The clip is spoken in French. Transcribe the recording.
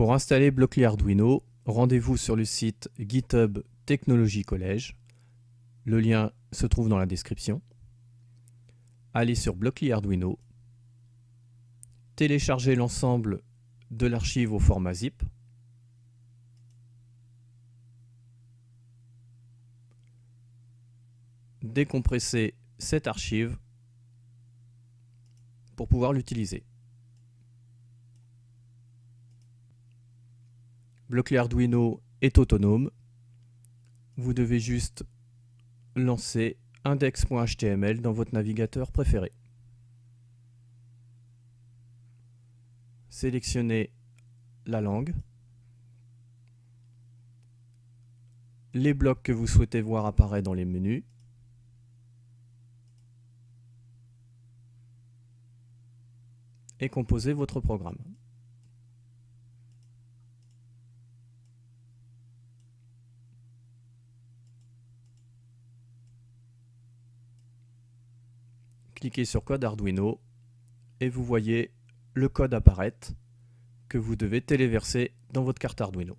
Pour installer Blockly Arduino, rendez-vous sur le site GitHub Technologie Collège. Le lien se trouve dans la description. Allez sur Blockly Arduino. Téléchargez l'ensemble de l'archive au format zip. Décompressez cette archive pour pouvoir l'utiliser. Blockly Arduino est autonome. Vous devez juste lancer index.html dans votre navigateur préféré. Sélectionnez la langue, les blocs que vous souhaitez voir apparaître dans les menus, et composez votre programme. Cliquez sur Code Arduino et vous voyez le code apparaître que vous devez téléverser dans votre carte Arduino.